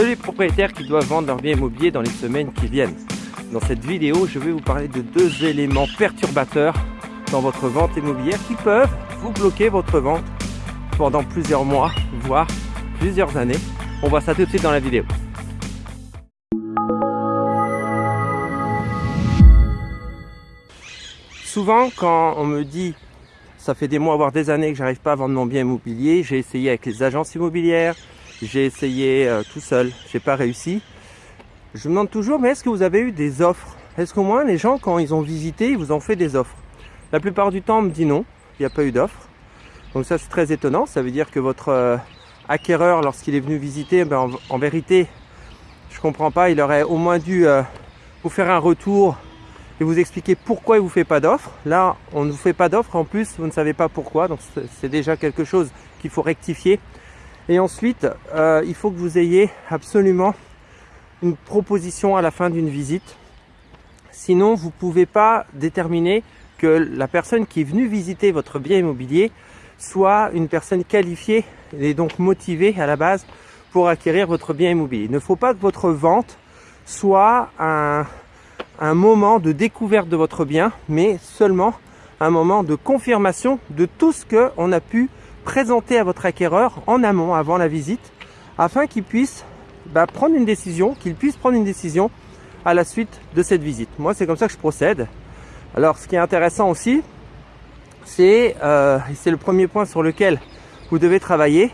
Salut les propriétaires qui doivent vendre leur bien immobilier dans les semaines qui viennent. Dans cette vidéo, je vais vous parler de deux éléments perturbateurs dans votre vente immobilière qui peuvent vous bloquer votre vente pendant plusieurs mois, voire plusieurs années. On voit ça tout de suite dans la vidéo. Souvent, quand on me dit ça fait des mois, voire des années que j'arrive pas à vendre mon bien immobilier, j'ai essayé avec les agences immobilières, j'ai essayé euh, tout seul, j'ai pas réussi. Je me demande toujours, mais est-ce que vous avez eu des offres? Est-ce qu'au moins les gens, quand ils ont visité, ils vous ont fait des offres? La plupart du temps, on me dit non, il n'y a pas eu d'offres. Donc ça, c'est très étonnant. Ça veut dire que votre euh, acquéreur, lorsqu'il est venu visiter, ben, en, vérité, je comprends pas, il aurait au moins dû euh, vous faire un retour et vous expliquer pourquoi il vous fait pas d'offre. Là, on ne vous fait pas d'offre. En plus, vous ne savez pas pourquoi. Donc c'est déjà quelque chose qu'il faut rectifier. Et ensuite, euh, il faut que vous ayez absolument une proposition à la fin d'une visite. Sinon, vous ne pouvez pas déterminer que la personne qui est venue visiter votre bien immobilier soit une personne qualifiée et donc motivée à la base pour acquérir votre bien immobilier. Il ne faut pas que votre vente soit un, un moment de découverte de votre bien, mais seulement un moment de confirmation de tout ce qu'on a pu présenter à votre acquéreur en amont, avant la visite, afin qu'il puisse bah, prendre une décision, qu'il puisse prendre une décision à la suite de cette visite. Moi, c'est comme ça que je procède. Alors, ce qui est intéressant aussi, c'est, euh, c'est le premier point sur lequel vous devez travailler,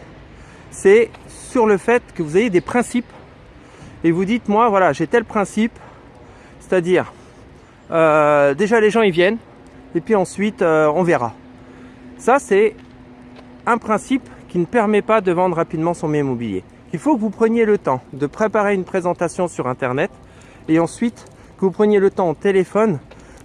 c'est sur le fait que vous ayez des principes. Et vous dites, moi, voilà, j'ai tel principe, c'est-à-dire, euh, déjà les gens ils viennent, et puis ensuite euh, on verra. Ça, c'est un principe qui ne permet pas de vendre rapidement son bien immobilier. Il faut que vous preniez le temps de préparer une présentation sur Internet et ensuite que vous preniez le temps au téléphone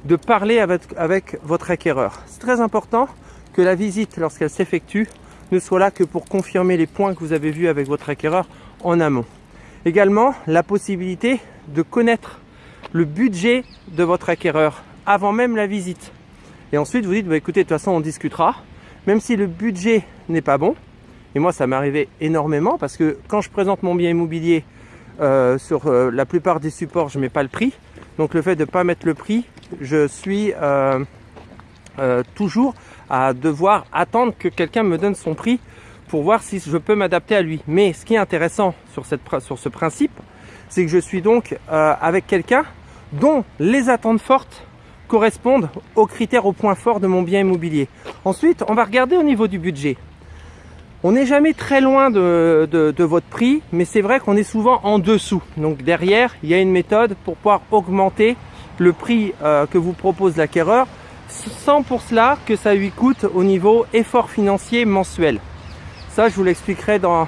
de parler avec, votre acquéreur. C'est très important que la visite, lorsqu'elle s'effectue, ne soit là que pour confirmer les points que vous avez vus avec votre acquéreur en amont. Également, la possibilité de connaître le budget de votre acquéreur avant même la visite. Et ensuite, vous dites, bah, écoutez, de toute façon, on discutera même si le budget n'est pas bon, et moi ça m'est arrivé énormément parce que quand je présente mon bien immobilier euh, sur euh, la plupart des supports, je ne mets pas le prix. Donc le fait de ne pas mettre le prix, je suis euh, toujours à devoir attendre que quelqu'un me donne son prix pour voir si je peux m'adapter à lui. Mais ce qui est intéressant sur, ce principe, c'est que je suis donc avec quelqu'un dont les attentes fortes correspondent aux critères, aux points forts de mon bien immobilier. Ensuite, on va regarder au niveau du budget. On n'est jamais très loin de, de, votre prix, mais c'est vrai qu'on est souvent en dessous. Donc derrière, il y a une méthode pour pouvoir augmenter le prix euh, que vous propose l'acquéreur, sans pour cela que ça lui coûte au niveau effort financier mensuel. Ça, je vous l'expliquerai dans,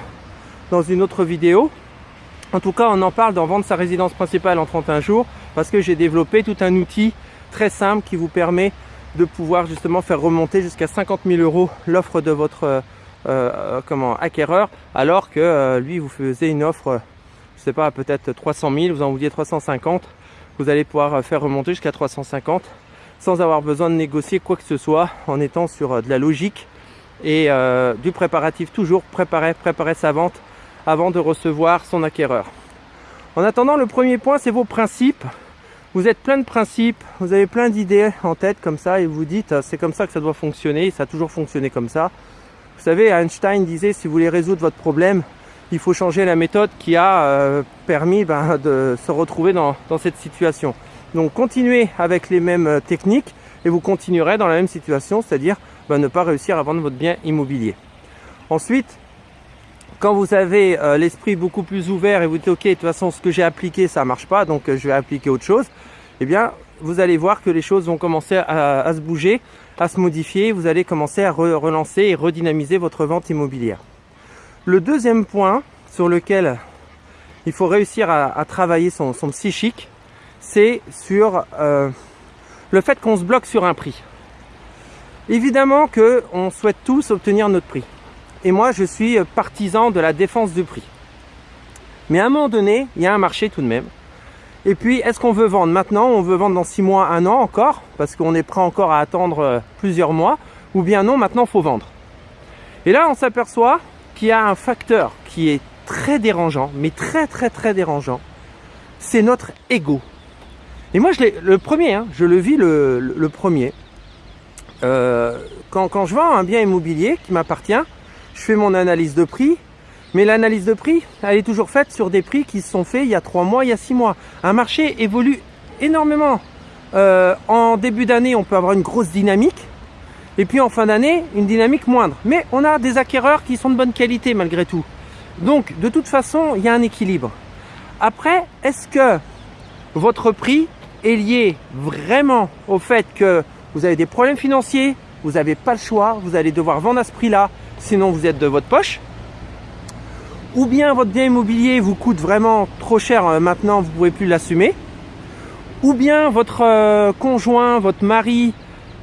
dans une autre vidéo. En tout cas, on en parle dans Vendre sa résidence principale en 31 jours, parce que j'ai développé tout un outil très simple qui vous permet de pouvoir justement faire remonter jusqu'à 50 000 euros l'offre de votre euh, euh, comment acquéreur alors que euh, lui vous faisait une offre je sais pas peut-être 300 000 vous en vouliez 350 vous allez pouvoir faire remonter jusqu'à 350 sans avoir besoin de négocier quoi que ce soit en étant sur de la logique et du préparatif toujours préparer préparer sa vente avant de recevoir son acquéreur. En attendant le premier point c'est vos principes vous êtes plein de principes, vous avez plein d'idées en tête comme ça et vous dites c'est comme ça que ça doit fonctionner, ça a toujours fonctionné comme ça. Vous savez, Einstein disait si vous voulez résoudre votre problème, il faut changer la méthode qui a euh, permis ben, de se retrouver dans, cette situation. Donc continuez avec les mêmes euh, techniques et vous continuerez dans la même situation, c'est-à-dire ben, ne pas réussir à vendre votre bien immobilier. Ensuite, quand vous avez euh, l'esprit beaucoup plus ouvert et vous dites ok de toute façon ce que j'ai appliqué ça marche pas donc je vais appliquer autre chose eh bien, vous allez voir que les choses vont commencer à, se bouger, à se modifier. Vous allez commencer à relancer et redynamiser votre vente immobilière. Le deuxième point sur lequel il faut réussir à, travailler son, psychique, c'est sur euh, le fait qu'on se bloque sur un prix. Évidemment qu'on souhaite tous obtenir notre prix. Et moi, je suis partisan de la défense du prix. Mais à un moment donné, il y a un marché tout de même. Et puis, est-ce qu'on veut vendre maintenant On veut vendre dans 6 mois, 1 an encore Parce qu'on est prêt encore à attendre euh, plusieurs mois Ou bien non, maintenant, faut vendre. Et là, on s'aperçoit qu'il y a un facteur qui est très dérangeant, mais très très très dérangeant, c'est notre ego. Et moi, je le premier, hein, je le vis le, le, premier. Euh, quand, quand je vends un bien immobilier qui m'appartient, je fais mon analyse de prix, mais l'analyse de prix, elle est toujours faite sur des prix qui se sont faits il y a trois mois, il y a six mois. Un marché évolue énormément. Euh, en début d'année, on peut avoir une grosse dynamique. Et puis en fin d'année, une dynamique moindre. Mais on a des acquéreurs qui sont de bonne qualité malgré tout. Donc de toute façon, il y a un équilibre. Après, est-ce que votre prix est lié vraiment au fait que vous avez des problèmes financiers, vous n'avez pas le choix, vous allez devoir vendre à ce prix-là, sinon vous êtes de votre poche. Ou bien votre bien immobilier vous coûte vraiment trop cher euh, maintenant, vous ne pouvez plus l'assumer, ou bien votre euh, conjoint, votre mari,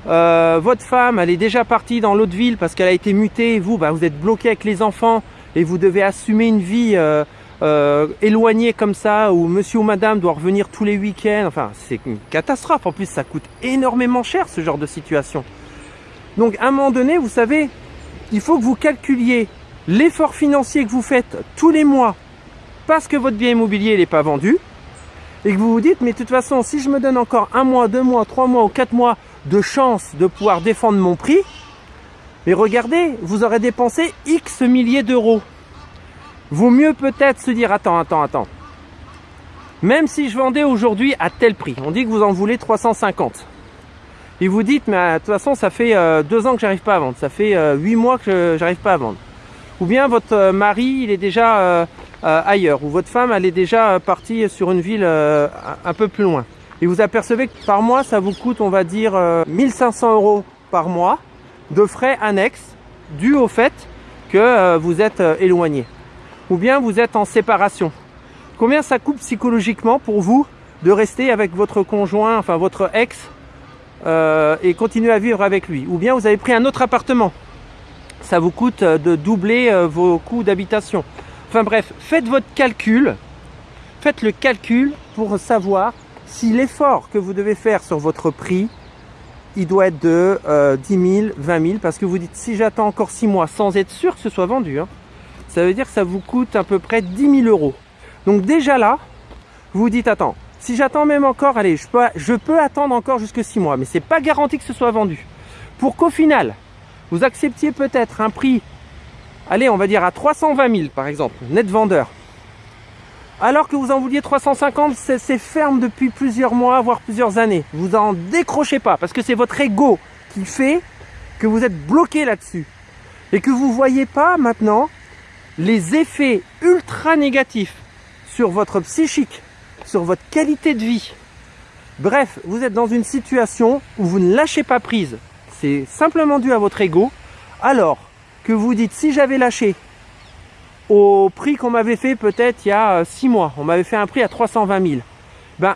euh, votre femme, elle est déjà partie dans l'autre ville parce qu'elle a été mutée, vous, bah, vous êtes bloqué avec les enfants et vous devez assumer une vie éloignée comme ça, où monsieur ou madame doit revenir tous les week-ends, enfin c'est une catastrophe, en plus ça coûte énormément cher ce genre de situation. Donc à un moment donné, vous savez, il faut que vous calculiez l'effort financier que vous faites tous les mois parce que votre bien immobilier n'est pas vendu et que vous vous dites mais de toute façon si je me donne encore un mois, deux mois, trois mois ou quatre mois de chance de pouvoir défendre mon prix mais regardez, vous aurez dépensé X milliers d'euros. Vaut mieux peut-être se dire attends, attends, attends. Même si je vendais aujourd'hui à tel prix, on dit que vous en voulez 350. Et vous dites mais de toute façon ça fait euh, deux ans que j'arrive pas à vendre, ça fait euh, huit mois que j'arrive pas à vendre ou bien votre euh, mari il est déjà euh, euh, ailleurs, ou votre femme elle est déjà partie sur une ville un peu plus loin. Et vous apercevez que par mois ça vous coûte on va dire 1500 euros par mois de frais annexes dus au fait que vous êtes éloigné. Ou bien vous êtes en séparation. Combien ça coûte psychologiquement pour vous de rester avec votre conjoint, enfin votre ex, et continuer à vivre avec lui Ou bien vous avez pris un autre appartement ça vous coûte euh, de doubler euh, vos coûts d'habitation. Enfin bref, faites votre calcul, faites le calcul pour savoir si l'effort que vous devez faire sur votre prix, il doit être de 10 000, 20 000, parce que vous dites si j'attends encore 6 mois sans être sûr que ce soit vendu, hein, ça veut dire que ça vous coûte à peu près 10 000 euros. Donc déjà là, vous dites attends, si j'attends même encore, allez, je peux, attendre encore jusque 6 mois, mais c'est pas garanti que ce soit vendu. Pour qu'au final, vous acceptiez peut-être un prix, allez, on va dire à 320 000 par exemple, net vendeur, alors que vous en vouliez 350, c'est ferme depuis plusieurs mois, voire plusieurs années. Vous en décrochez pas, parce que c'est votre ego qui fait que vous êtes bloqué là-dessus. Et que vous ne voyez pas maintenant les effets ultra négatifs sur votre psychique, sur votre qualité de vie. Bref, vous êtes dans une situation où vous ne lâchez pas prise c'est simplement dû à votre ego, alors que vous dites si j'avais lâché au prix qu'on m'avait fait peut-être il y a 6 mois, on m'avait fait un prix à 320 000, ben,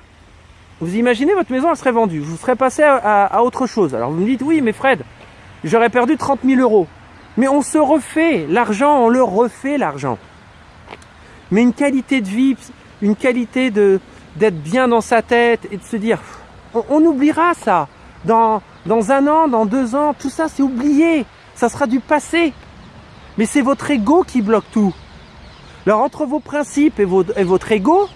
vous imaginez votre maison elle serait vendue, vous serez passé à, autre chose. Alors vous me dites oui mais Fred, j'aurais perdu 30 000 euros. Mais on se refait l'argent, on le refait l'argent. Mais une qualité de vie, une qualité d'être bien dans sa tête et de se dire, on, oubliera ça dans dans un an, dans deux ans, tout ça c'est oublié. Ça sera du passé. Mais c'est votre ego qui bloque tout. Alors entre vos principes et, votre ego,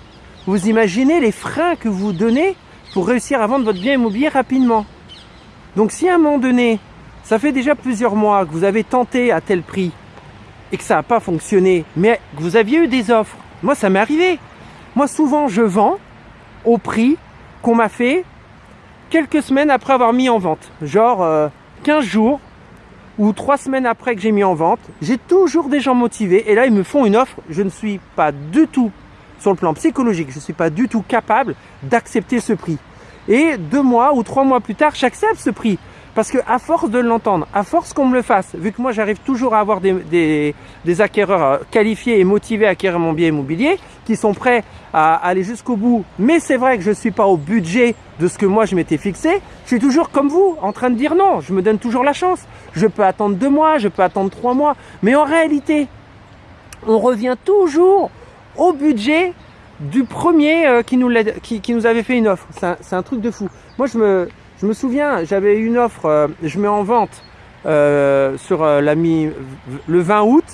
vous imaginez les freins que vous donnez pour réussir à vendre votre bien immobilier rapidement. Donc si à un moment donné, ça fait déjà plusieurs mois que vous avez tenté à tel prix et que ça n'a pas fonctionné, mais que vous aviez eu des offres, moi ça m'est arrivé. Moi souvent je vends au prix qu'on m'a fait quelques semaines après avoir mis en vente. Genre 15 euh, jours ou 3 semaines après que j'ai mis en vente. J'ai toujours des gens motivés et là ils me font une offre. Je ne suis pas du tout sur le plan psychologique, je ne suis pas du tout capable d'accepter ce prix. Et deux mois ou trois mois plus tard, j'accepte ce prix. Parce que à force de l'entendre, à force qu'on me le fasse, vu que moi j'arrive toujours à avoir des, des, acquéreurs euh, qualifiés et motivés à acquérir mon bien immobilier, qui sont prêts à aller jusqu'au bout, mais c'est vrai que je ne suis pas au budget de ce que moi je m'étais fixé, je suis toujours comme vous, en train de dire non, je me donne toujours la chance. Je peux attendre deux mois, je peux attendre trois mois, mais en réalité, on revient toujours au budget du premier euh, qui nous, qui, qui nous avait fait une offre. C'est un, truc de fou. Moi, je me, je me souviens, j'avais une offre, euh, je mets en vente euh, sur mi, le 20 août.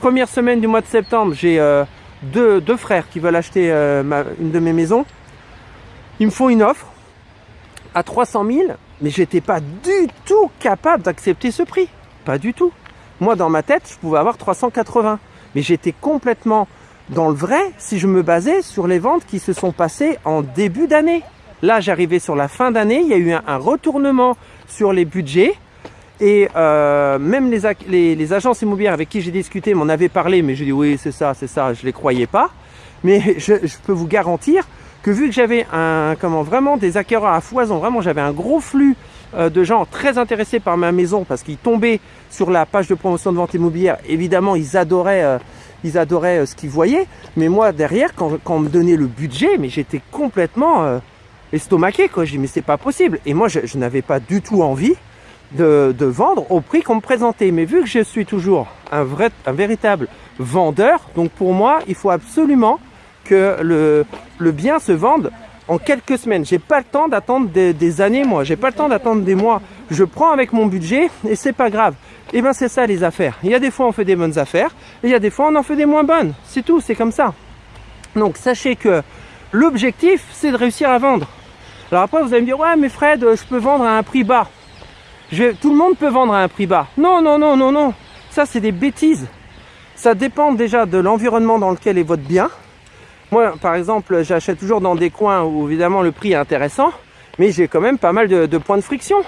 première semaine du mois de septembre, j'ai euh, deux, frères qui veulent acheter euh, une de mes maisons. Ils me font une offre à 300 000, mais j'étais pas du tout capable d'accepter ce prix. Pas du tout. Moi, dans ma tête, je pouvais avoir 380. Mais j'étais complètement dans le vrai si je me basais sur les ventes qui se sont passées en début d'année. Là, j'arrivais sur la fin d'année, il y a eu un, retournement sur les budgets. Et euh, même les, agences immobilières avec qui j'ai discuté m'en avaient parlé, mais j'ai dit oui, c'est ça, c'est ça, je ne les croyais pas. Mais je, peux vous garantir que vu que j'avais un, comment vraiment des acquéreurs à foison, vraiment j'avais un gros flux euh, de gens très intéressés par ma maison parce qu'ils tombaient sur la page de promotion de vente immobilière. Évidemment, ils adoraient, euh, ils adoraient ce qu'ils voyaient. Mais moi derrière, quand, quand, on me donnait le budget, mais j'étais complètement estomaqué. Quoi. Je dis mais c'est pas possible. Et moi, je, n'avais pas du tout envie de, vendre au prix qu'on me présentait. Mais vu que je suis toujours un vrai, un véritable vendeur, donc pour moi, il faut absolument que le, le bien se vende en quelques semaines. J'ai pas le temps d'attendre des, années, moi. J'ai pas le temps d'attendre des mois. Je prends avec mon budget et c'est pas grave. Et ben c'est ça les affaires. Il y a des fois on fait des bonnes affaires et il y a des fois on en fait des moins bonnes. C'est tout, c'est comme ça. Donc sachez que l'objectif c'est de réussir à vendre. Alors après vous allez me dire ouais mais Fred je peux vendre à un prix bas. Tout le monde peut vendre à un prix bas. Non non non non non. Ça c'est des bêtises. Ça dépend déjà de l'environnement dans lequel est votre bien. Moi, par exemple, j'achète toujours dans des coins où évidemment le prix est intéressant, mais j'ai quand même pas mal de, de, points de friction.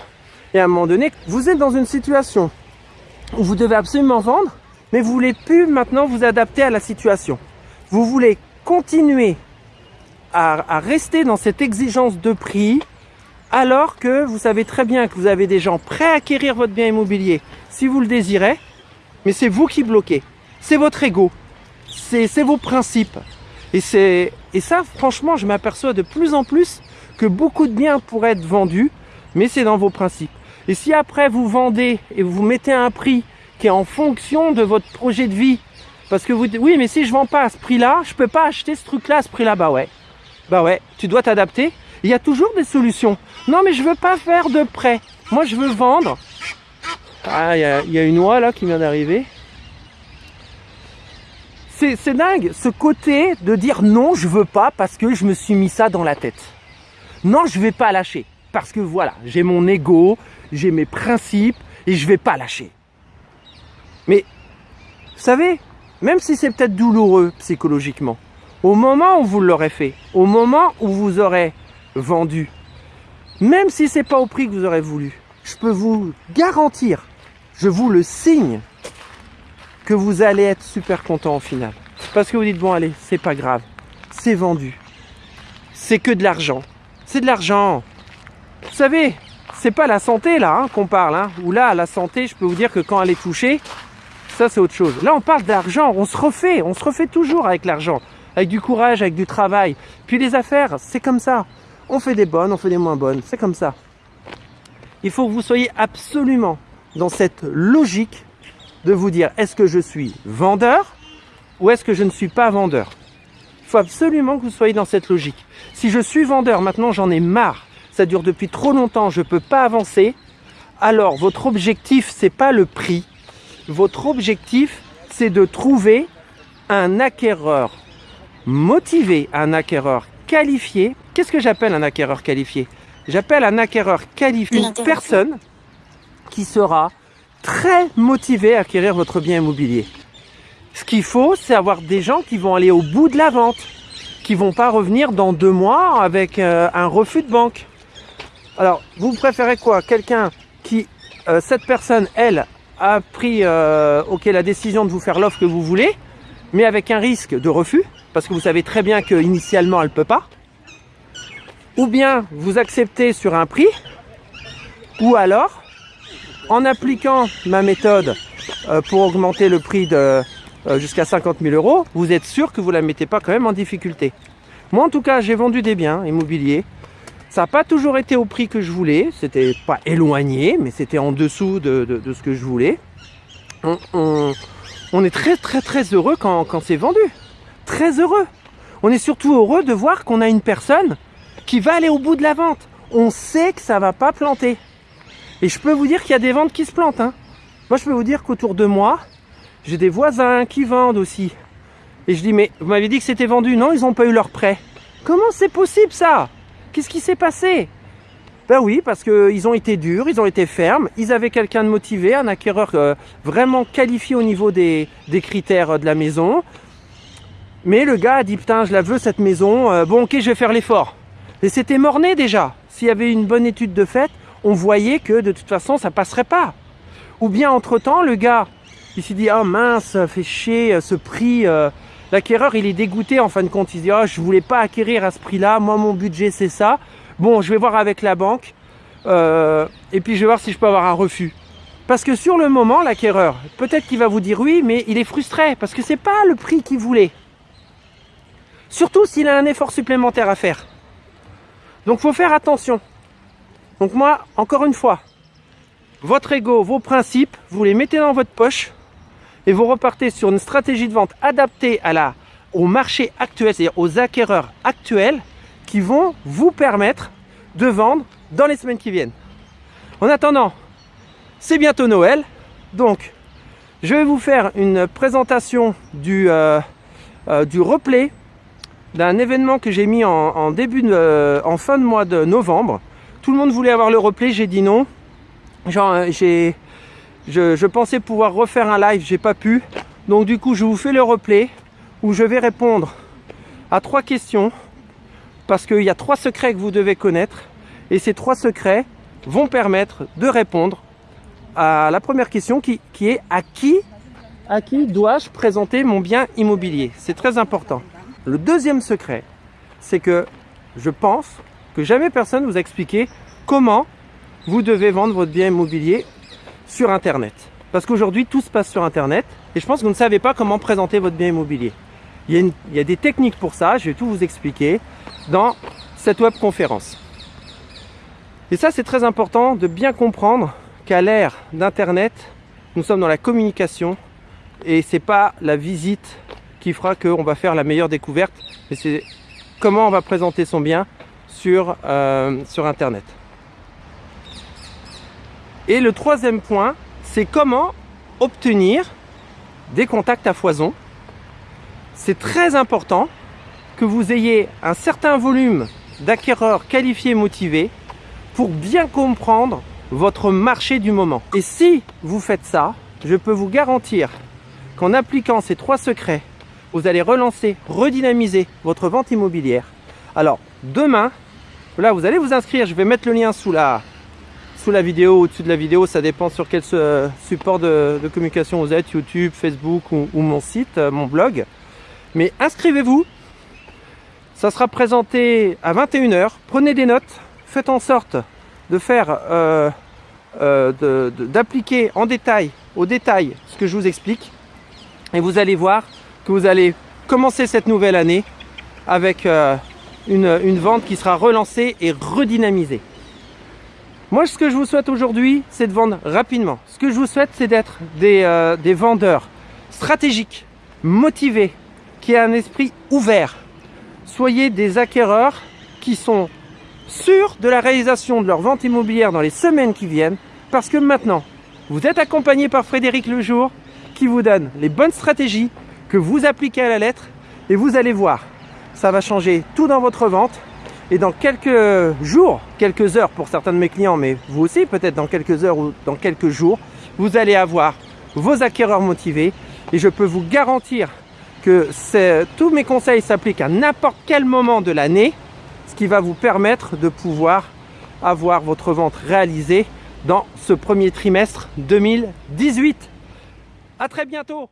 Et à un moment donné, vous êtes dans une situation où vous devez absolument vendre, mais vous voulez plus maintenant vous adapter à la situation. Vous voulez continuer à, rester dans cette exigence de prix, alors que vous savez très bien que vous avez des gens prêts à acquérir votre bien immobilier si vous le désirez, mais c'est vous qui bloquez. C'est votre ego, c'est vos principes. Et, et ça, franchement, je m'aperçois de plus en plus que beaucoup de biens pourraient être vendus, mais c'est dans vos principes. Et si après vous vendez et vous mettez un prix qui est en fonction de votre projet de vie, parce que vous dites, oui, mais si je vends pas à ce prix-là, je peux pas acheter ce truc-là à ce prix-là. Bah ouais, bah ouais, tu dois t'adapter. Il y a toujours des solutions. Non, mais je veux pas faire de prêt. Moi, je veux vendre. Ah, il y a, il y a une oie là qui vient d'arriver c'est dingue, ce côté de dire non, je veux pas parce que je me suis mis ça dans la tête. Non, je vais pas lâcher parce que voilà, j'ai mon ego, j'ai mes principes et je vais pas lâcher. Mais vous savez, même si c'est peut-être douloureux psychologiquement, au moment où vous l'aurez fait, au moment où vous aurez vendu, même si c'est pas au prix que vous aurez voulu, je peux vous garantir, je vous le signe, que vous allez être super content au final. Parce que vous dites, bon allez, c'est pas grave, c'est vendu. C'est que de l'argent. C'est de l'argent. Vous savez, c'est pas la santé là hein, qu'on parle. Hein. Ou là, la santé, je peux vous dire que quand elle est touchée, ça c'est autre chose. Là, on parle d'argent, on se refait, on se refait toujours avec l'argent. Avec du courage, avec du travail. Puis les affaires, c'est comme ça. On fait des bonnes, on fait des moins bonnes. C'est comme ça. Il faut que vous soyez absolument dans cette logique de vous dire est-ce que je suis vendeur ou est-ce que je ne suis pas vendeur? Il faut absolument que vous soyez dans cette logique. Si je suis vendeur, maintenant j'en ai marre, ça dure depuis trop longtemps, je ne peux pas avancer, alors votre objectif, c'est pas le prix. Votre objectif, c'est de trouver un acquéreur motivé, un acquéreur qualifié. Qu'est-ce que j'appelle un acquéreur qualifié? J'appelle un acquéreur qualifié une personne qui sera très motivé à acquérir votre bien immobilier. Ce qu'il faut, c'est avoir des gens qui vont aller au bout de la vente, qui vont pas revenir dans deux mois avec euh, un refus de banque. Alors, vous préférez quoi? Quelqu'un qui, euh, cette personne, elle, a pris euh, ok la décision de vous faire l'offre que vous voulez, mais avec un risque de refus, parce que vous savez très bien qu'initialement elle peut pas. Ou bien vous acceptez sur un prix, ou alors en appliquant ma méthode euh, pour augmenter le prix de euh, jusqu'à 50 000 euros, vous êtes sûr que vous ne la mettez pas quand même en difficulté. Moi, en tout cas, j'ai vendu des biens immobiliers. Ça n'a pas toujours été au prix que je voulais. C'était pas éloigné, mais c'était en dessous de, de, ce que je voulais. On, on, on, est très, très, très heureux quand, quand c'est vendu. Très heureux. On est surtout heureux de voir qu'on a une personne qui va aller au bout de la vente. On sait que ça va pas planter. Et je peux vous dire qu'il y a des ventes qui se plantent. Hein. Moi, je peux vous dire qu'autour de moi, J'ai des voisins qui vendent aussi. Et je dis, mais vous m'avez dit que c'était vendu. Non, ils n'ont pas eu leur prêt. Comment c'est possible ça? Qu'est-ce qui s'est passé? Ben oui, parce qu'ils ont été durs, ils ont été fermes. Ils avaient quelqu'un de motivé, un acquéreur euh, vraiment qualifié au niveau des, des critères de la maison. Mais le gars a dit, putain, je la veux cette maison. Euh, bon, ok, je vais faire l'effort. Et c'était morné déjà. S'il y avait une bonne étude de fait, on voyait que de toute façon, ça passerait pas. Ou bien, entre-temps, le gars, il s'est dit, oh, mince, fait chier euh, ce prix. L'acquéreur, il est dégoûté en fin de compte. Il se dit, oh, je voulais pas acquérir à ce prix-là. Moi, mon budget, c'est ça. Bon, je vais voir avec la banque. Euh, et puis, je vais voir si je peux avoir un refus. Parce que sur le moment, l'acquéreur, peut-être qu'il va vous dire oui, mais il est frustré parce que c'est pas le prix qu'il voulait. Surtout s'il a un effort supplémentaire à faire. Donc, faut faire attention. Donc moi, encore une fois, votre ego, vos principes, vous les mettez dans votre poche et vous repartez sur une stratégie de vente adaptée à la, au marché actuel, c'est-à-dire aux acquéreurs actuels qui vont vous permettre de vendre dans les semaines qui viennent. En attendant, c'est bientôt Noël, donc je vais vous faire une présentation du, euh, euh, du replay d'un événement que j'ai mis en, début euh, en fin de mois de novembre. Tout le monde voulait avoir le replay, j'ai dit non. J'ai je, pensais pouvoir refaire un live, j'ai pas pu. Donc du coup, je vous fais le replay où je vais répondre à trois questions parce qu'il y a trois secrets que vous devez connaître et ces trois secrets vont permettre de répondre à la première question qui, qui est à qui, à qui dois-je présenter mon bien immobilier? C'est très important. Le deuxième secret, c'est que je pense que jamais personne vous a expliqué comment vous devez vendre votre bien immobilier sur Internet. Parce qu'aujourd'hui, tout se passe sur Internet. Et je pense que vous ne savez pas comment présenter votre bien immobilier. Il y, a des techniques pour ça, je vais tout vous expliquer dans cette web conférence. Et ça, c'est très important de bien comprendre qu'à l'ère d'Internet, nous sommes dans la communication et c'est pas la visite qui fera qu'on va faire la meilleure découverte, mais c'est comment on va présenter son bien sur, euh, sur Internet. Et le troisième point, c'est comment obtenir des contacts à foison. C'est très important que vous ayez un certain volume d'acquéreurs qualifiés et motivés pour bien comprendre votre marché du moment. Et si vous faites ça, je peux vous garantir qu'en appliquant ces trois secrets, vous allez relancer, redynamiser votre vente immobilière. Alors, demain, là, vous allez vous inscrire. Je vais mettre le lien sous la, sous la vidéo, au-dessus de la vidéo, ça dépend sur quel support de, communication vous êtes, YouTube, Facebook ou, mon site, euh, mon blog. Mais inscrivez-vous, ça sera présenté à 21h, prenez des notes, faites en sorte de faire, euh, euh, d'appliquer en détail, au détail, ce que je vous explique. Et vous allez voir que vous allez commencer cette nouvelle année avec une vente qui sera relancée et redynamisée. Moi, ce que je vous souhaite aujourd'hui, c'est de vendre rapidement. Ce que je vous souhaite, c'est d'être des, euh, vendeurs stratégiques, motivés, qui aient un esprit ouvert. Soyez des acquéreurs qui sont sûrs de la réalisation de leur vente immobilière dans les semaines qui viennent, parce que maintenant, vous êtes accompagné par Frédéric Lejour, qui vous donne les bonnes stratégies que vous appliquez à la lettre, et vous allez voir, ça va changer tout dans votre vente, et dans quelques jours, quelques heures pour certains de mes clients, mais vous aussi peut-être dans quelques heures ou dans quelques jours, vous allez avoir vos acquéreurs motivés. Et je peux vous garantir que tous mes conseils s'appliquent à n'importe quel moment de l'année, ce qui va vous permettre de pouvoir avoir votre vente réalisée dans ce premier trimestre 2018. À très bientôt